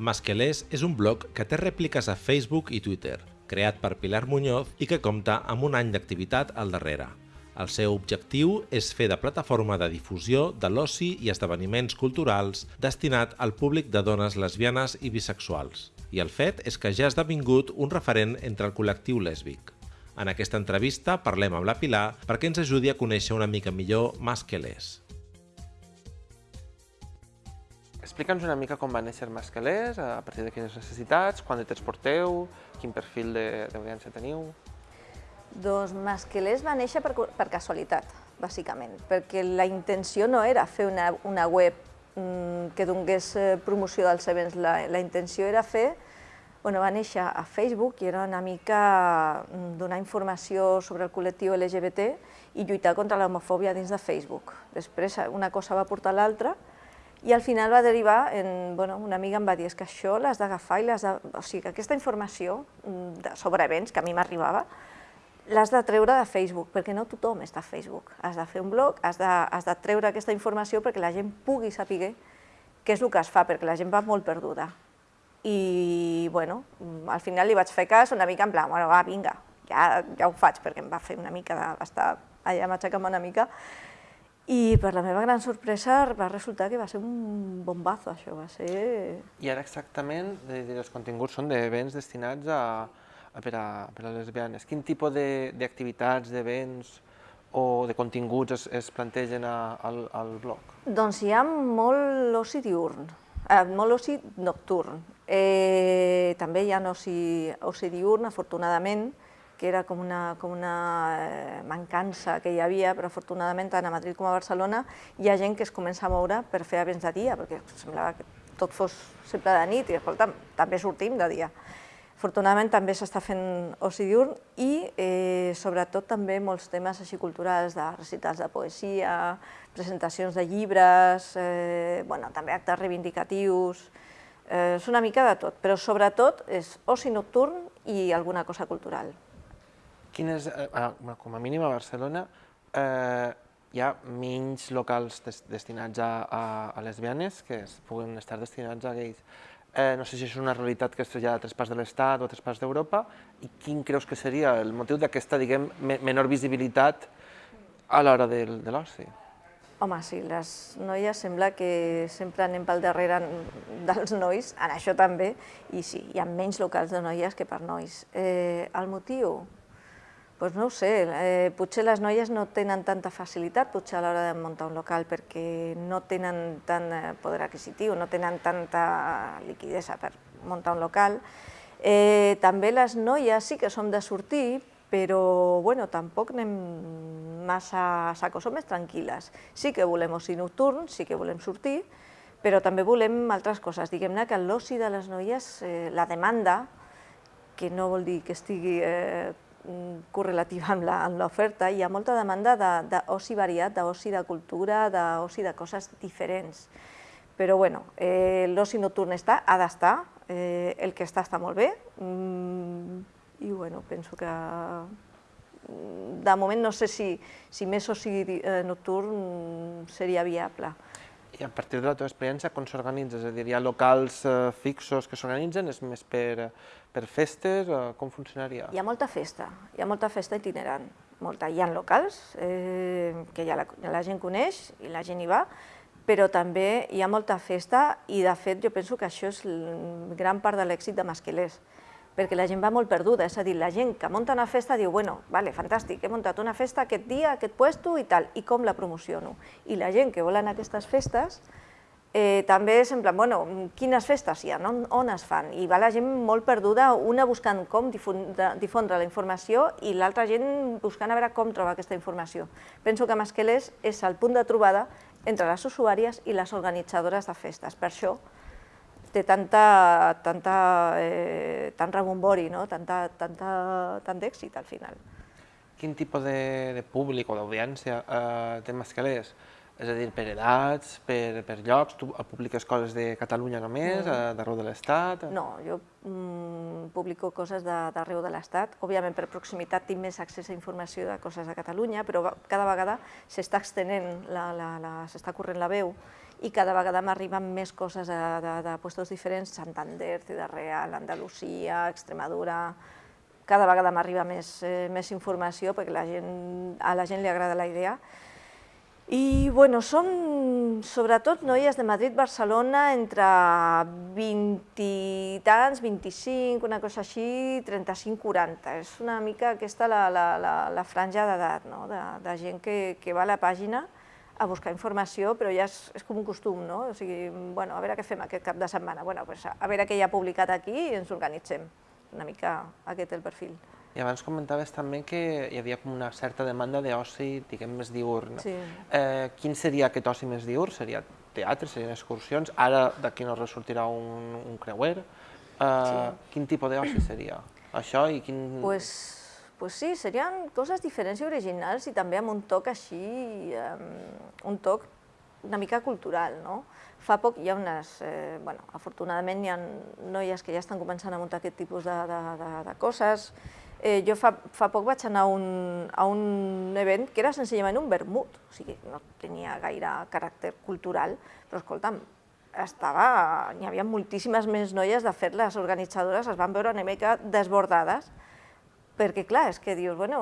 Masquelés és un blog que té rèpliques a Facebook i Twitter, creat per Pilar Muñoz i que compta amb un any d'activitat al darrere. El seu objectiu és fer de plataforma de difusió de l'oci i esdeveniments culturals destinat al públic de dones lesbianes i bisexuals. I el fet és que ja ha esdevingut un referent entre el col·lectiu lèsbic. En aquesta entrevista parlem amb la Pilar perquè ens ajudi a conèixer una mica millor Masquelés. Explica'ns una mica com va néixer Masquelers, a partir de quines necessitats, quant de temps porteu, quin perfil d'audiència teniu... Doncs Masquelers va néixer per, per casualitat, bàsicament, perquè la intenció no era fer una, una web mm, que donés eh, promoció dels events, la, la intenció era fer, bueno, va néixer a Facebook i era una mica mm, donar informació sobre el col·lectiu LGBT i lluitar contra l'homofòbia dins de Facebook. Després una cosa va portar l'altra i al final va derivar en, bueno, una amiga em va dir, és que això l'has d'agafar i l'has de... O sigui, que aquesta informació mm, de, sobre events que a mi m'arribava, l'has de treure de Facebook, perquè no tothom està a Facebook. Has de fer un blog, has de, has de treure aquesta informació perquè la gent pugui saber què és el que es fa, perquè la gent va molt perduda. I, bueno, mm, al final li vaig fer cas una mica en plan, bueno, va, vinga, ja, ja ho faig, perquè em va fer una mica d'estar allà matxacant una mica, i per la meva gran sorpresa va resultar que va ser un bombazo, això va ser... I ara exactament els continguts són d'events destinats a, a, per, a, per a lesbianes. Quin tipus d'activitats, de, d'events o de continguts es, es plantegen a, al, al blog? Doncs hi ha molt oci diurn, eh, molt oci nocturn. Eh, també hi ha oci, oci diurn, afortunadament, que era com una, com una eh, mancança que hi havia, però afortunadament tant a Madrid com a Barcelona hi ha gent que es comença a moure per fer events de dia, perquè semblava que tot fos sempre de nit i, escolta, també sortim de dia. Afortunadament també s'està fent oci diurn i eh, sobretot també molts temes així culturals de recitals de poesia, presentacions de llibres, eh, bueno, també actes reivindicatius, eh, és una mica de tot, però sobretot és oci nocturn i alguna cosa cultural quines, eh, com a mínim a Barcelona, eh, hi ha menys locals des, destinats a, a, a lesbianes que es puguen estar destinats a gais. Eh, no sé si és una realitat que es trasllada a parts de l'Estat o a parts d'Europa, i quin creus que seria el motiu d'aquesta, diguem, menor visibilitat a l'hora de, de l'oci? Home, sí, les noies sembla que sempre anem pel darrere dels nois, en això també, i sí, hi ha menys locals de noies que per nois. Eh, el motiu? Pues no ho sé, eh, potser les noies no tenen tanta facilitat potser a l'hora de muntar un local perquè no tenen tant eh, poder adquisitiu, no tenen tanta liquidesa per muntar un local. Eh, també les noies sí que som de sortir, però bueno, tampoc anem massa a saco, som més tranquil·les. Sí que volem oci nocturn, sí que volem sortir, però també volem altres coses. Diguem-ne que l'oci de les noies, eh, la demanda, que no vol dir que estigui eh, correlativa amb l'oferta, hi ha molta demanda d'oci de, variat, d'oci de cultura, d'oci de coses diferents. Però bueno, eh, l'oci nocturn està, ha d'estar, eh, el que està està molt bé, mm, i bueno, penso que mm, de moment no sé si, si més oci eh, nocturn seria viable. I a partir de la teva experiència, com s'organitza? És a dir, hi ha locals eh, fixos que s'organitzen? És més per, per festes? Eh, com funcionaria? Hi ha molta festa, hi ha molta festa itinerant. Molta. Hi ha locals eh, que ja la, la gent coneix i la gent hi va, però també hi ha molta festa i, de fet, jo penso que això és gran part de l'èxit de Masquelers perquè la gent va molt perduda, és a dir, la gent que munta una festa diu, bueno, vale, fantàstic, he muntat una festa aquest dia, aquest puesto i tal, i com la promociono? I la gent que vol anar a aquestes festes eh, també és en plan, bueno, quines festes hi ha, no? on es fan? I va la gent molt perduda, una buscant com difondre, difondre la informació i l'altra gent buscant a veure com trobar aquesta informació. Penso que Masquelés és el punt de trobada entre les usuàries i les organitzadores de festes. Per això té tanta, tanta, eh, tant rebombori, no? tanta, tanta, tant d'èxit al final. Quin tipus de, de públic o d'audiència eh, té Mascalers? És a dir, per edats, per, per llocs, tu publiques coses de Catalunya només, mm. d'arreu de l'Estat? No, jo mm, publico coses d'arreu de, de l'Estat. Òbviament, per proximitat tinc més accés a informació de coses de Catalunya, però cada vegada s'està extenent, s'està corrent la veu i cada vegada m'arriben més coses de, de, de puestos diferents, Santander, Ciudad Real, Andalusia, Extremadura, cada vegada m'arriba més, eh, més informació perquè la gent, a la gent li agrada la idea. I bueno, som sobretot noies de Madrid, Barcelona, entre 20 i tants, 25, una cosa així, 35-40. És una mica aquesta la, la, la, la franja d'edat, no? de, de gent que, que va a la pàgina a buscar informació, però ja és, és com un costum, no? O sigui, bueno, a veure què fem aquest cap de setmana. Bueno, pues a veure què hi ha publicat aquí i ens organitzem una mica aquest el perfil. I abans comentaves també que hi havia com una certa demanda d'oci, diguem, més diurn. Sí. Eh, quin seria aquest oci més diurn? Seria teatre, serien excursions? Ara d'aquí no ressortirà un, un creuer. Eh, sí. Quin tipus d'oci seria? Això i quin... Pues, pues sí, serien coses diferents i originals i també amb un toc així, um, un toc una mica cultural, no? Fa poc hi ha unes, eh, bueno, afortunadament hi ha noies que ja estan començant a muntar aquest tipus de, de, de, de coses. Eh, jo fa, fa poc vaig anar a un, a un event que era senzillament un vermut, o sigui, no tenia gaire caràcter cultural, però escolta'm, estava, hi havia moltíssimes més noies, de fet les organitzadores es van veure una mica desbordades, perquè clar, és que dius, bueno,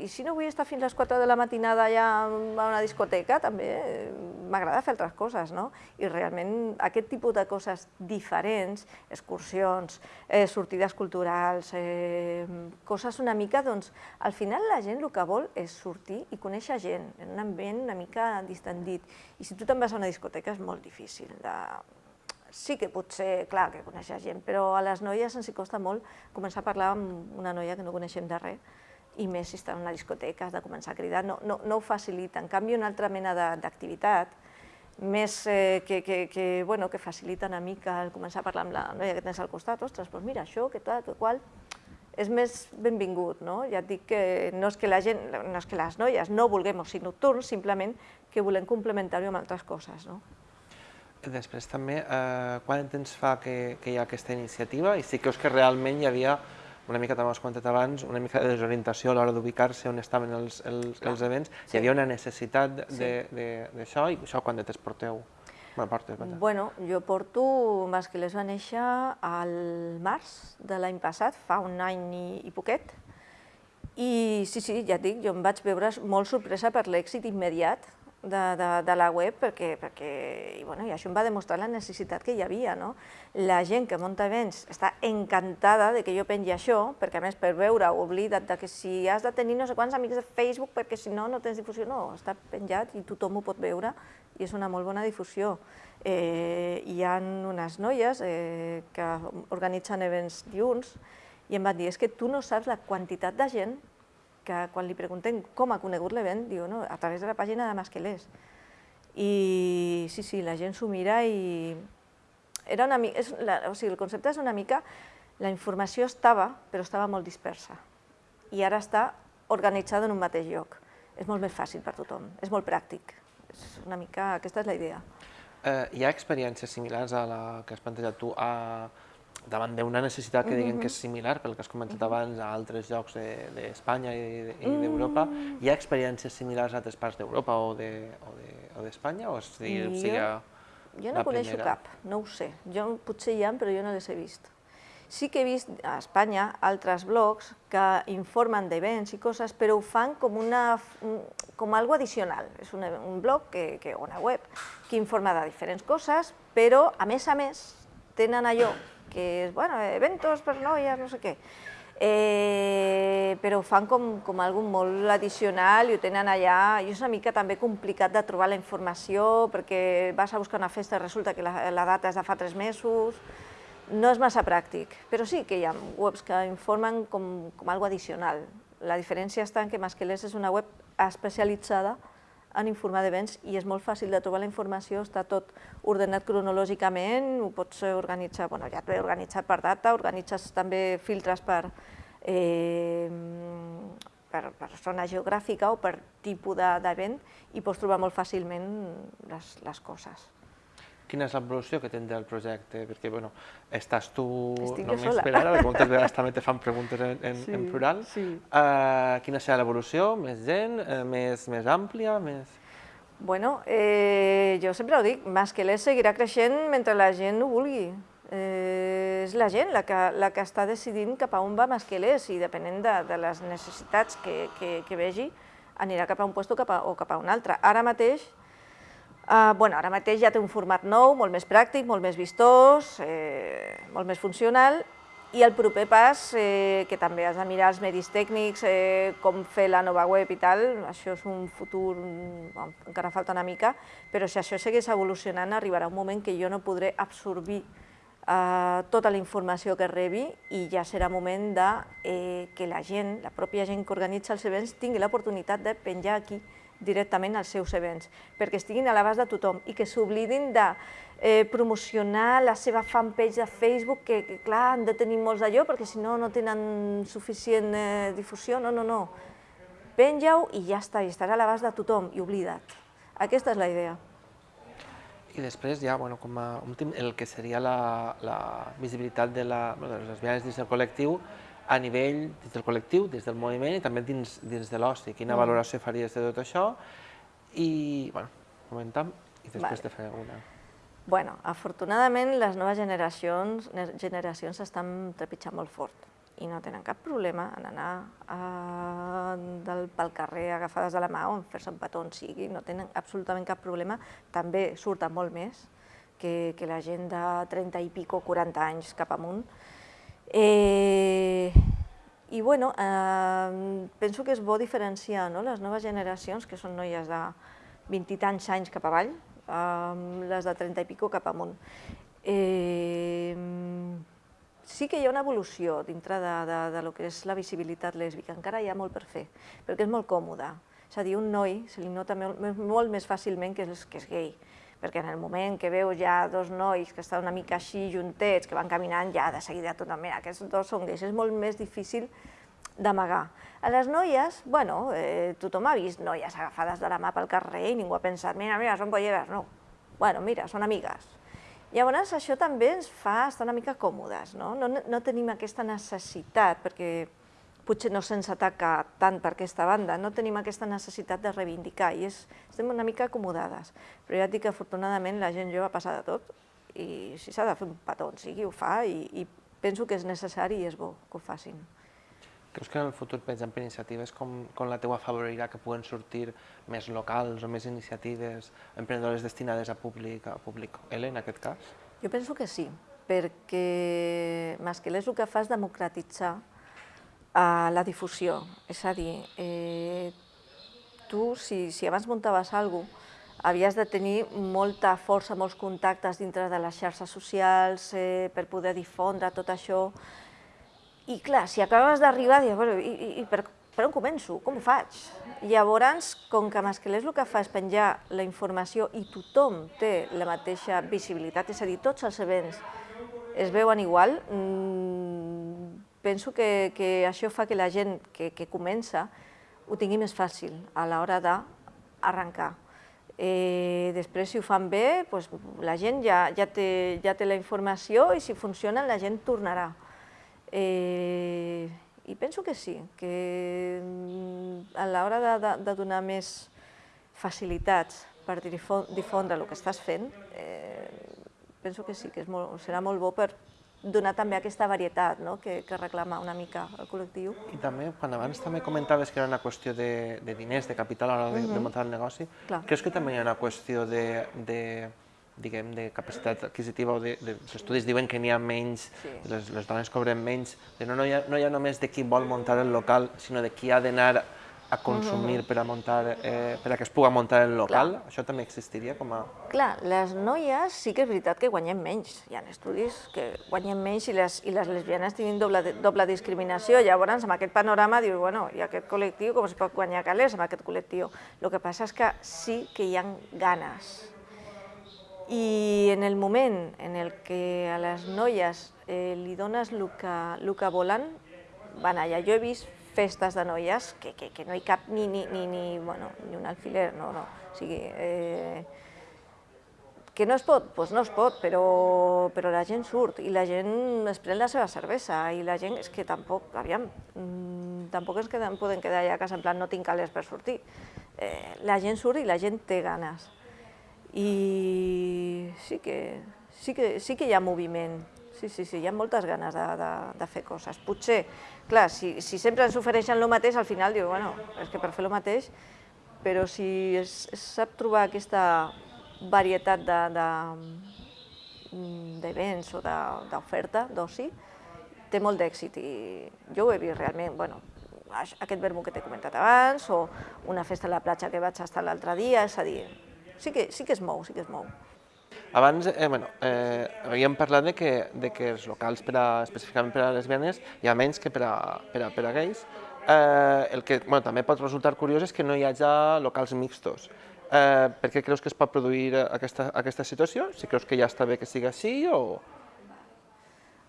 i si no vull estar fins les 4 de la matinada allà a una discoteca, també m'agrada fer altres coses, no? I realment aquest tipus de coses diferents, excursions, eh, sortides culturals, eh, coses una mica, doncs, al final la gent el que vol és sortir i conèixer gent, en un ambient una mica distendit. I si tu te'n vas a una discoteca és molt difícil de, sí que potser, clar, que coneixes gent, però a les noies ens hi costa molt començar a parlar amb una noia que no coneixem de res, i més si està en una discoteca, has de començar a cridar, no, no, no ho facilita. En canvi, una altra mena d'activitat, més eh, que, que, que, bueno, que facilita una mica el començar a parlar amb la noia que tens al costat, ostres, doncs mira, això, que tal, que qual, és més benvingut, no? Ja et dic que no és que la gent, no és que les noies no vulguem oci nocturn, simplement que volem complementar-ho amb altres coses, no? Després també, eh, quant temps fa que, que hi ha aquesta iniciativa? I sí que és que realment hi havia, una mica també ho has comentat abans, una mica de desorientació a l'hora d'ubicar-se on estaven els, els, els events. Sí. Hi havia una necessitat d'això sí. i això quan de temps porteu? Bueno, portes, bueno, jo porto, Masquelés va néixer al març de l'any passat, fa un any i, i poquet, i sí, sí, ja et dic, jo em vaig veure molt sorpresa per l'èxit immediat de, de, de la web perquè, perquè i, bueno, i això em va demostrar la necessitat que hi havia. No? La gent que munta events està encantada de que jo pengi això, perquè a més per veure oblida't de que si has de tenir no sé quants amics de Facebook perquè si no no tens difusió, no, està penjat i tothom ho pot veure i és una molt bona difusió. Eh, hi ha unes noies eh, que organitzen events diurns i em van dir, és que tu no saps la quantitat de gent que quan li preguntem com ha conegut l'event, diu, no, a través de la pàgina de Masquelés. I sí, sí, la gent s'ho mira i... Era una, és, la, o sigui, el concepte és una mica, la informació estava, però estava molt dispersa. I ara està organitzada en un mateix lloc. És molt més fàcil per tothom, és molt pràctic. És una mica, aquesta és la idea. Eh, hi ha experiències similars a la que has plantejat tu a, davant d'una necessitat que diguem que és similar, pel que has comentat abans, a altres llocs d'Espanya de, i d'Europa, mm. hi ha experiències similars a altres parts d'Europa o d'Espanya, o, de, o, de o jo, jo no coneixo cap, no ho sé. Jo potser hi ha, però jo no les he vist. Sí que he vist a Espanya altres blogs que informen d'events i coses, però ho fan com, una, com algo addicional. És un, un blog, que, que, una web, que informa de diferents coses, però a més a més tenen allò que és, bueno, eventos per noies, no sé què. Eh, però ho fan com, com algo molt addicional i ho tenen allà, i és una mica també complicat de trobar la informació perquè vas a buscar una festa i resulta que la, la data és de fa tres mesos, no és massa pràctic, però sí que hi ha webs que informen com, com algo addicional. La diferència està en que Masquelés és una web especialitzada en informar d'events i és molt fàcil de trobar la informació, està tot ordenat cronològicament, ho pots organitzar, bueno, ja et ve organitzat per data, organitzes també filtres per, eh, per, zona geogràfica o per tipus d'event de, i pots trobar molt fàcilment les, les coses. Quina és l'evolució que tindrà el projecte? Perquè, bueno, estàs tu Estic només sola. per ara, perquè moltes vegades també te fan preguntes en, en, Sí, en plural. sí. Uh, quina serà l'evolució? Més gent? Uh, més, més àmplia? Més... Bueno, eh, jo sempre ho dic, Masquelés seguirà creixent mentre la gent ho vulgui. Eh, és la gent la que, la que està decidint cap a on va Masquelés i depenent de, de les necessitats que, que, que vegi, anirà cap a un lloc o cap a, o cap a un altre. Ara mateix, eh, bueno, ara mateix ja té un format nou, molt més pràctic, molt més vistós, eh, molt més funcional, i el proper pas, eh, que també has de mirar els medis tècnics, eh, com fer la nova web i tal, això és un futur, bon, encara falta una mica, però si això segueix evolucionant arribarà un moment que jo no podré absorbir eh, tota la informació que rebi i ja serà moment de eh, que la gent, la pròpia gent que organitza els events, tingui l'oportunitat de penjar aquí directament els seus events, perquè estiguin a l'abast de tothom i que s'oblidin de eh, promocionar la seva fanpage de Facebook, que, que clar, han de tenir molts d'allò, perquè si no, no tenen suficient eh, difusió. No, no, no. Penja-ho i ja està, i estarà a l'abast de tothom, i oblida't. Aquesta és la idea. I després ja, bueno, com a últim, el que seria la, la visibilitat de, la, de les lesbianes dins del col·lectiu a nivell dins del col·lectiu, dins del moviment i també dins, dins de l'oci. Quina Mm. valoració faries de tot això? I, bueno, comentam i després Vale. te faré una. Bueno, afortunadament les noves generacions, ne- generacions estan trepitjant molt fort i no tenen cap problema en anar a, del, pel carrer agafades de la mà o en fer-se un petó on sigui, no tenen absolutament cap problema, també surten molt més que, que la gent de 30 i pico, 40 anys cap amunt. Eh, I bueno, eh, penso que és bo diferenciar no? les noves generacions, que són noies de 20 i tants anys cap avall, amb les de 30 i pico cap amunt. Eh, sí que hi ha una evolució dintre de, de, de lo que és la visibilitat lèsbica, encara hi ha molt per fer, perquè és molt còmode. És a dir, un noi se li nota molt, molt més fàcilment que és, que és gay, perquè en el moment que veus ja dos nois que estan una mica així juntets, que van caminant, ja de seguida tothom, mira, aquests dos són gais, és molt més difícil d'amagar. A les noies, bueno, eh, tothom ha vist noies agafades de la mà pel carrer i ningú ha pensat, mira, mira, són polleres, no. Bueno, mira, són amigues. Llavors, això també ens fa estar una mica còmodes, no? No, no tenim aquesta necessitat, perquè potser no se'ns ataca tant per aquesta banda, no tenim aquesta necessitat de reivindicar i és, estem una mica acomodades. Però ja et dic que afortunadament la gent jove passa de tot i si s'ha de fer un petó on sigui ho fa i, i penso que és necessari i és bo que ho facin. Creus que en el futur, per exemple, iniciatives com, com la teua favorirà que puguen sortir més locals o més iniciatives emprenedores destinades a públic, a públic L, en aquest cas? Jo penso que sí, perquè Masquelés el que fa és democratitzar uh, la difusió. És a dir, eh, tu, si, si abans muntaves alguna cosa, havies de tenir molta força, molts contactes dintre de les xarxes socials eh, per poder difondre tot això. I clar, si acabes d'arribar, dius, bueno, i, i, i per, per on començo? Com ho faig? Llavors, com que Masquelés el que fa és penjar la informació i tothom té la mateixa visibilitat, és a dir, tots els events es veuen igual, mmm, penso que, que això fa que la gent que, que comença ho tingui més fàcil a l'hora d'arrencar. Eh, després, si ho fan bé, doncs, la gent ja, ja, té, ja té la informació i si funcionen la gent tornarà. Eh, I penso que sí, que mm, a l'hora de, de, de donar més facilitats per difondre el que estàs fent, eh, penso que sí, que és molt, serà molt bo per donar també aquesta varietat no? que, que reclama una mica el col·lectiu. I també, quan abans també comentaves que era una qüestió de, de diners, de capital a l'hora de, de muntar el negoci, Clar. creus que també hi ha una qüestió de, de diguem, de capacitat adquisitiva o de, de, els estudis diuen que n'hi ha menys, Sí. les, les dones cobren menys, de no, no, hi ha, no hi ha només de qui vol muntar el local, sinó de qui ha d'anar a consumir per a muntar, eh, per a que es pugui muntar el local, això també existiria com a... Clar, les noies sí que és veritat que guanyem menys. Hi ha estudis que guanyem menys i les, i les lesbianes tenen doble, doble discriminació. Llavors, amb aquest panorama, dius, bueno, i aquest col·lectiu, com es pot guanyar calés amb aquest col·lectiu? El que passa és que sí que hi ha ganes. I en el moment en el que a les noies eh, li dones el que, el que volen, van allà. Jo he vist festes de noies que, que, que no hi cap ni, ni, ni, ni, bueno, ni un alfiler, no, no. O sigui, eh, Que no es pot? Doncs pues no es pot, però, però la gent surt i la gent es pren la seva cervesa i la gent és que tampoc, aviam, mmm, tampoc ens queden, poden quedar allà a casa en plan no tinc calés per sortir. Eh, la gent surt i la gent té ganes. I sí que, sí que, sí que hi ha moviment, sí, sí, sí, hi ha moltes ganes de, de, de fer coses. Potser, clar, si, si sempre ens ofereixen el mateix, al final diu, bueno, és que per fer el mateix, però si es, es sap trobar aquesta varietat mm, d'events o d'oferta d'oci, té molt d'èxit i jo ho he vist realment, bueno, aquest vermut que t'he comentat abans, o una festa a la platja que vaig estar l'altre dia, és a dir, sí que, sí que es mou, sí que es mou. Abans, eh, bueno, eh, havíem parlat de que, de que els locals per a, específicament per a lesbianes hi ha menys que per a, per a, per a gais. Eh, el que bueno, també pot resultar curiós és que no hi hagi locals mixtos. Eh, per què creus que es pot produir aquesta, aquesta situació? Si creus que ja està bé que sigui així o...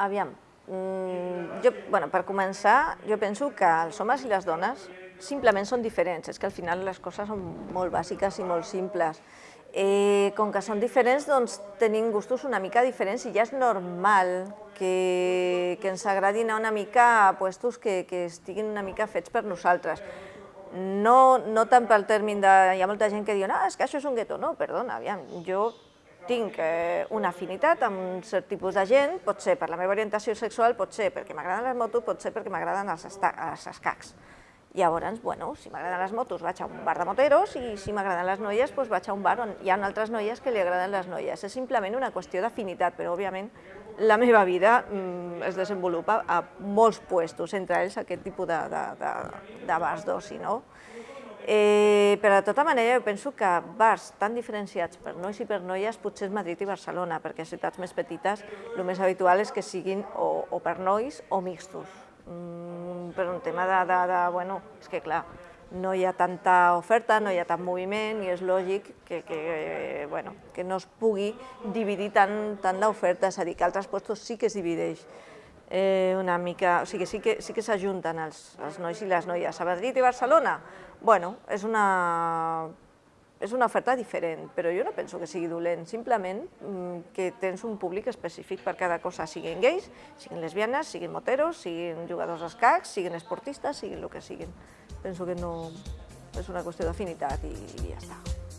Aviam, mm, jo, bueno, per començar, jo penso que els homes i les dones simplement són diferents, és que al final les coses són molt bàsiques i molt simples. Eh, com que són diferents, doncs tenim gustos una mica diferents i ja és normal que, que ens agradin una mica a puestos que, que estiguin una mica fets per nosaltres no, no tant pel terme de... Hi ha molta gent que diu, no, és que això és un gueto. No, perdona, aviam, jo tinc eh, una afinitat amb un cert tipus de gent, pot ser per la meva orientació sexual, pot ser perquè m'agraden les motos, pot ser perquè m'agraden els, els escacs. Llavors, bueno, si m'agraden les motos vaig a un bar de moteros i si m'agraden les noies doncs vaig a un bar on hi ha altres noies que li agraden les noies. És simplement una qüestió d'afinitat, però òbviament la meva vida mm, es desenvolupa a molts puestos, entre ells aquest tipus de, de, de, de bars d'oci, no? Eh, però de tota manera jo penso que bars tan diferenciats per nois i per noies potser és Madrid i Barcelona, perquè a ciutats més petites el més habitual és que siguin o, o per nois o mixtos. Mm, per un tema de, de, de, bueno, és que clar, no hi ha tanta oferta, no hi ha tant moviment i és lògic que, que, bueno, que no es pugui dividir tant, tant l'oferta, és a dir, que altres puestos sí que es divideix eh, una mica, o sigui, sí que sí que s'ajunten els, els nois i les noies. A Madrid i Barcelona, bueno, és una, és una oferta diferent, però jo no penso que sigui dolent, simplement mm, que tens un públic específic per cada cosa, siguin gais, siguin lesbianes, siguin moteros, siguin jugadors d'escacs, siguin esportistes, siguin el que siguin penso que no és una qüestió d'afinitat i, i ja està.